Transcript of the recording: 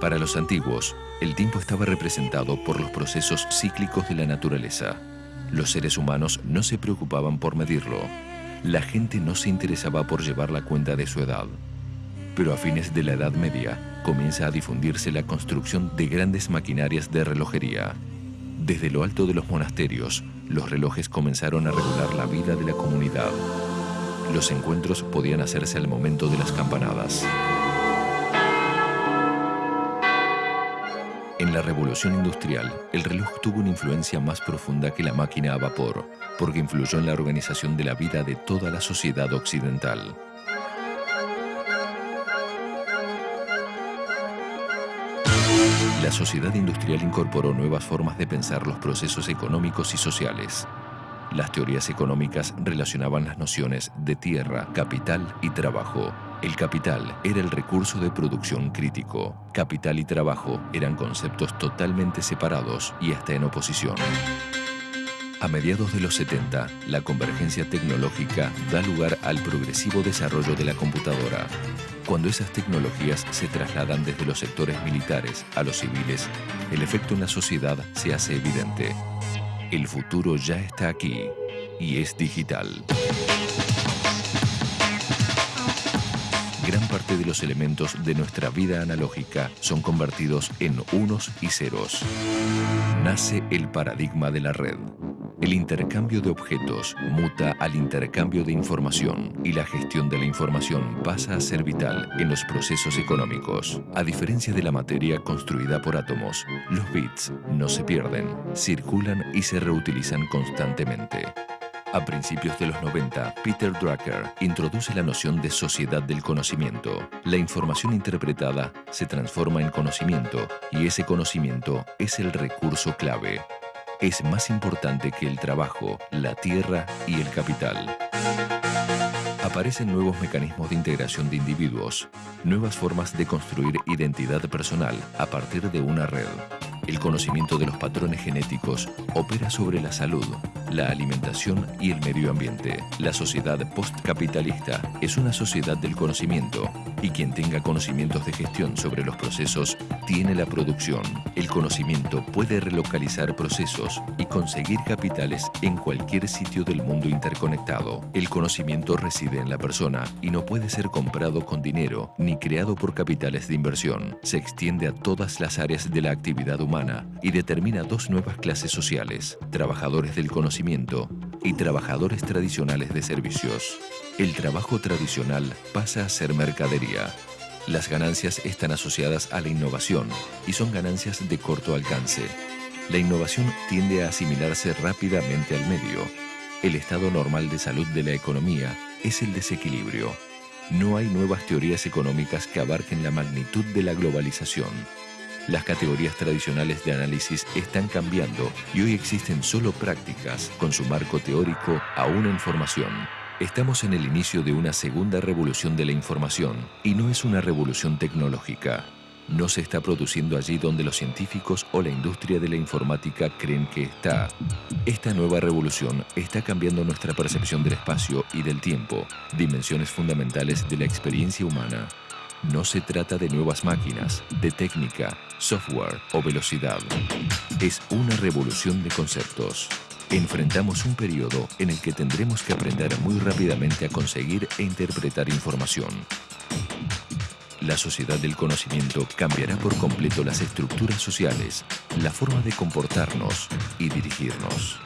Para los antiguos, el tiempo estaba representado por los procesos cíclicos de la naturaleza. Los seres humanos no se preocupaban por medirlo. La gente no se interesaba por llevar la cuenta de su edad. Pero a fines de la Edad Media comienza a difundirse la construcción de grandes maquinarias de relojería. Desde lo alto de los monasterios, los relojes comenzaron a regular la vida de la comunidad. Los encuentros podían hacerse al momento de las campanadas. En la revolución industrial, el reloj tuvo una influencia más profunda que la máquina a vapor, porque influyó en la organización de la vida de toda la sociedad occidental. La sociedad industrial incorporó nuevas formas de pensar los procesos económicos y sociales. Las teorías económicas relacionaban las nociones de tierra, capital y trabajo. El capital era el recurso de producción crítico. Capital y trabajo eran conceptos totalmente separados y hasta en oposición. A mediados de los 70, la convergencia tecnológica da lugar al progresivo desarrollo de la computadora. Cuando esas tecnologías se trasladan desde los sectores militares a los civiles, el efecto en la sociedad se hace evidente. El futuro ya está aquí y es digital. Parte de los elementos de nuestra vida analógica son convertidos en unos y ceros. Nace el paradigma de la red. El intercambio de objetos muta al intercambio de información y la gestión de la información pasa a ser vital en los procesos económicos. A diferencia de la materia construida por átomos, los bits no se pierden, circulan y se reutilizan constantemente. A principios de los 90, Peter Drucker introduce la noción de sociedad del conocimiento. La información interpretada se transforma en conocimiento y ese conocimiento es el recurso clave es más importante que el trabajo, la tierra y el capital. Aparecen nuevos mecanismos de integración de individuos, nuevas formas de construir identidad personal a partir de una red. El conocimiento de los patrones genéticos opera sobre la salud, la alimentación y el medio ambiente. La sociedad postcapitalista es una sociedad del conocimiento y quien tenga conocimientos de gestión sobre los procesos tiene la producción. El conocimiento puede relocalizar procesos y conseguir capitales en cualquier sitio del mundo interconectado. El conocimiento reside la persona y no puede ser comprado con dinero ni creado por capitales de inversión. Se extiende a todas las áreas de la actividad humana y determina dos nuevas clases sociales, trabajadores del conocimiento y trabajadores tradicionales de servicios. El trabajo tradicional pasa a ser mercadería. Las ganancias están asociadas a la innovación y son ganancias de corto alcance. La innovación tiende a asimilarse rápidamente al medio. El estado normal de salud de la economía es el desequilibrio. No hay nuevas teorías económicas que abarquen la magnitud de la globalización. Las categorías tradicionales de análisis están cambiando y hoy existen solo prácticas con su marco teórico aún en formación. Estamos en el inicio de una segunda revolución de la información y no es una revolución tecnológica. No se está produciendo allí donde los científicos o la industria de la informática creen que está. Esta nueva revolución está cambiando nuestra percepción del espacio y del tiempo, dimensiones fundamentales de la experiencia humana. No se trata de nuevas máquinas, de técnica, software o velocidad. Es una revolución de conceptos. Enfrentamos un periodo en el que tendremos que aprender muy rápidamente a conseguir e interpretar información. La sociedad del conocimiento cambiará por completo las estructuras sociales, la forma de comportarnos y dirigirnos.